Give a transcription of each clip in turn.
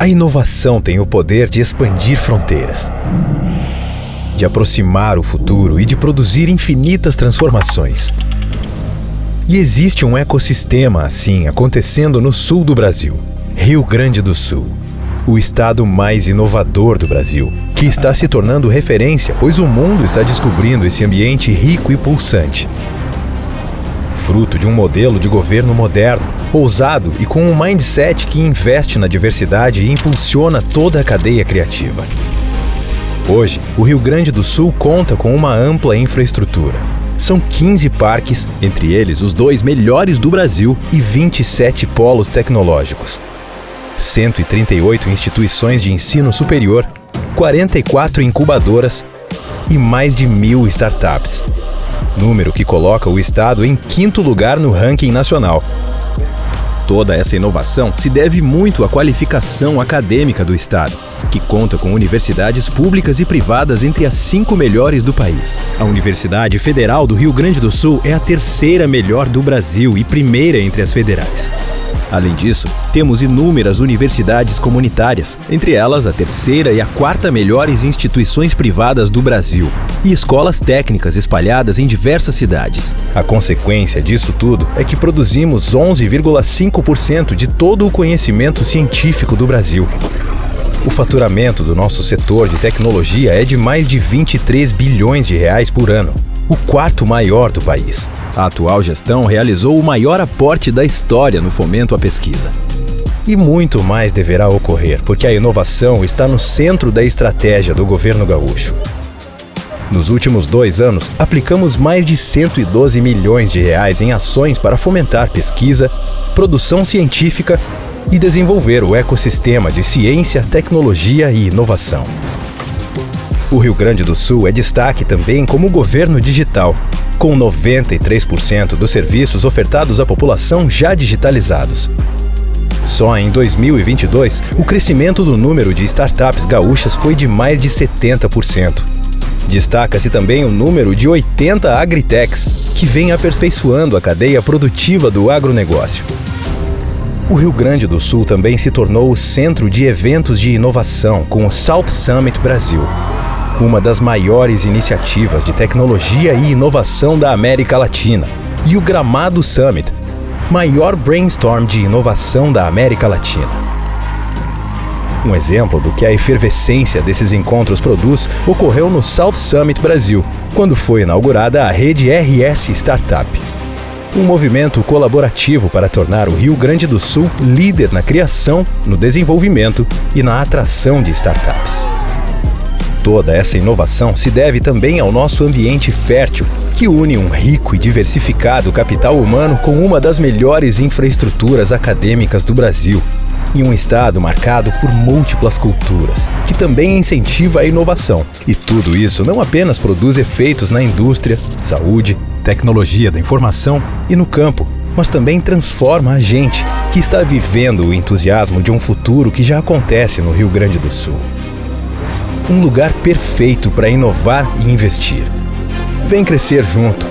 A inovação tem o poder de expandir fronteiras, de aproximar o futuro e de produzir infinitas transformações. E existe um ecossistema assim acontecendo no sul do Brasil, Rio Grande do Sul, o estado mais inovador do Brasil, que está se tornando referência, pois o mundo está descobrindo esse ambiente rico e pulsante. Fruto de um modelo de governo moderno, ousado e com um mindset que investe na diversidade e impulsiona toda a cadeia criativa. Hoje, o Rio Grande do Sul conta com uma ampla infraestrutura. São 15 parques, entre eles os dois melhores do Brasil, e 27 polos tecnológicos. 138 instituições de ensino superior, 44 incubadoras e mais de mil startups. Número que coloca o estado em quinto lugar no ranking nacional. Toda essa inovação se deve muito à qualificação acadêmica do Estado, que conta com universidades públicas e privadas entre as cinco melhores do país. A Universidade Federal do Rio Grande do Sul é a terceira melhor do Brasil e primeira entre as federais. Além disso, temos inúmeras universidades comunitárias, entre elas a terceira e a quarta melhores instituições privadas do Brasil, e escolas técnicas espalhadas em diversas cidades. A consequência disso tudo é que produzimos 11,5% de todo o conhecimento científico do Brasil. O faturamento do nosso setor de tecnologia é de mais de 23 bilhões de reais por ano, o quarto maior do país. A atual gestão realizou o maior aporte da história no fomento à pesquisa. E muito mais deverá ocorrer, porque a inovação está no centro da estratégia do governo gaúcho. Nos últimos dois anos, aplicamos mais de 112 milhões de reais em ações para fomentar pesquisa, produção científica e desenvolver o ecossistema de ciência, tecnologia e inovação. O Rio Grande do Sul é destaque também como governo digital, com 93% dos serviços ofertados à população já digitalizados. Só em 2022, o crescimento do número de startups gaúchas foi de mais de 70%. Destaca-se também o número de 80 agritechs, que vem aperfeiçoando a cadeia produtiva do agronegócio. O Rio Grande do Sul também se tornou o centro de eventos de inovação com o South Summit Brasil, uma das maiores iniciativas de tecnologia e inovação da América Latina, e o Gramado Summit, maior brainstorm de inovação da América Latina. Um exemplo do que a efervescência desses encontros produz ocorreu no South Summit Brasil, quando foi inaugurada a rede RS Startup. Um movimento colaborativo para tornar o Rio Grande do Sul líder na criação, no desenvolvimento e na atração de startups. Toda essa inovação se deve também ao nosso ambiente fértil, que une um rico e diversificado capital humano com uma das melhores infraestruturas acadêmicas do Brasil, e um estado marcado por múltiplas culturas, que também incentiva a inovação. E tudo isso não apenas produz efeitos na indústria, saúde, tecnologia da informação e no campo, mas também transforma a gente, que está vivendo o entusiasmo de um futuro que já acontece no Rio Grande do Sul um lugar perfeito para inovar e investir. Vem crescer junto.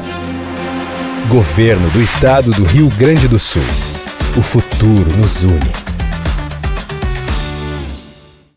Governo do Estado do Rio Grande do Sul. O futuro nos une.